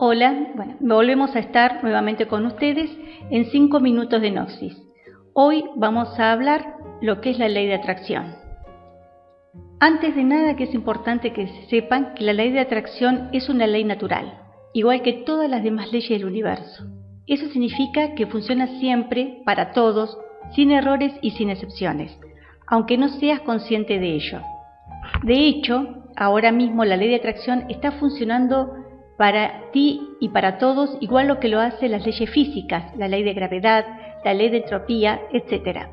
Hola, bueno, volvemos a estar nuevamente con ustedes en 5 minutos de Noxis. Hoy vamos a hablar lo que es la ley de atracción. Antes de nada que es importante que sepan que la ley de atracción es una ley natural, igual que todas las demás leyes del universo. Eso significa que funciona siempre, para todos, sin errores y sin excepciones, aunque no seas consciente de ello. De hecho, ahora mismo la ley de atracción está funcionando para ti y para todos igual lo que lo hacen las leyes físicas, la ley de gravedad, la ley de entropía, etc.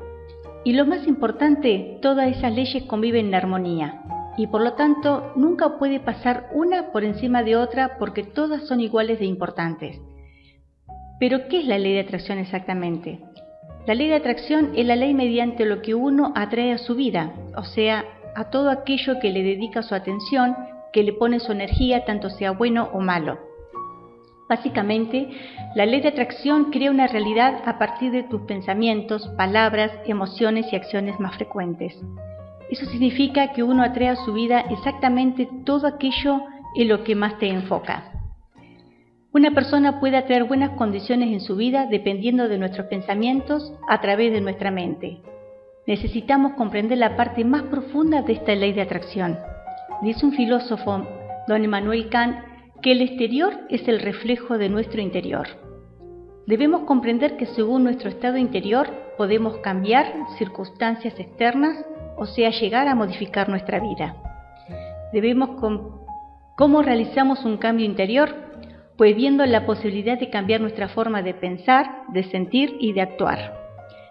Y lo más importante, todas esas leyes conviven en armonía y por lo tanto nunca puede pasar una por encima de otra porque todas son iguales de importantes. Pero ¿qué es la ley de atracción exactamente? La ley de atracción es la ley mediante lo que uno atrae a su vida, o sea, a todo aquello que le dedica su atención, que le pone su energía, tanto sea bueno o malo. Básicamente, la ley de atracción crea una realidad a partir de tus pensamientos, palabras, emociones y acciones más frecuentes. Eso significa que uno atrae a su vida exactamente todo aquello en lo que más te enfoca. Una persona puede atraer buenas condiciones en su vida dependiendo de nuestros pensamientos a través de nuestra mente. Necesitamos comprender la parte más profunda de esta ley de atracción. Dice un filósofo, don Emmanuel Kant, que el exterior es el reflejo de nuestro interior. Debemos comprender que según nuestro estado interior podemos cambiar circunstancias externas, o sea, llegar a modificar nuestra vida. Debemos cómo realizamos un cambio interior pues viendo la posibilidad de cambiar nuestra forma de pensar, de sentir y de actuar.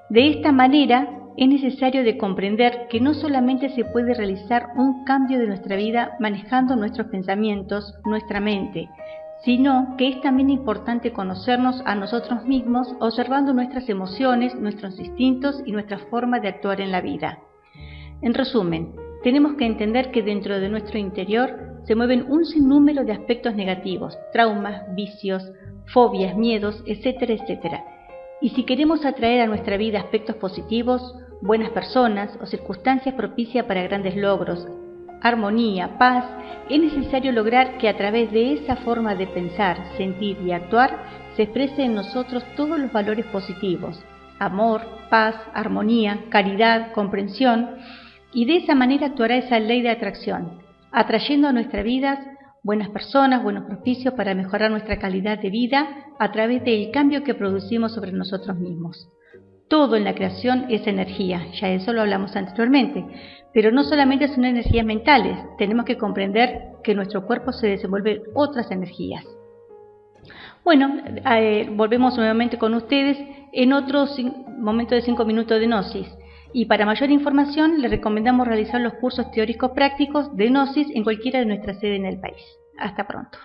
De esta manera, es necesario de comprender que no solamente se puede realizar un cambio de nuestra vida manejando nuestros pensamientos, nuestra mente, sino que es también importante conocernos a nosotros mismos observando nuestras emociones, nuestros instintos y nuestra forma de actuar en la vida. En resumen, tenemos que entender que dentro de nuestro interior se mueven un sinnúmero de aspectos negativos, traumas, vicios, fobias, miedos, etcétera, etcétera. Y si queremos atraer a nuestra vida aspectos positivos, buenas personas o circunstancias propicias para grandes logros, armonía, paz, es necesario lograr que a través de esa forma de pensar, sentir y actuar se exprese en nosotros todos los valores positivos, amor, paz, armonía, caridad, comprensión, y de esa manera actuará esa ley de atracción, atrayendo a nuestras vidas buenas personas, buenos propicios para mejorar nuestra calidad de vida a través del cambio que producimos sobre nosotros mismos. Todo en la creación es energía, ya eso lo hablamos anteriormente, pero no solamente son energías mentales, tenemos que comprender que nuestro cuerpo se desenvuelve otras energías. Bueno, eh, volvemos nuevamente con ustedes en otro momento de 5 minutos de Gnosis y para mayor información le recomendamos realizar los cursos teóricos prácticos de Gnosis en cualquiera de nuestras sedes en el país. Hasta pronto.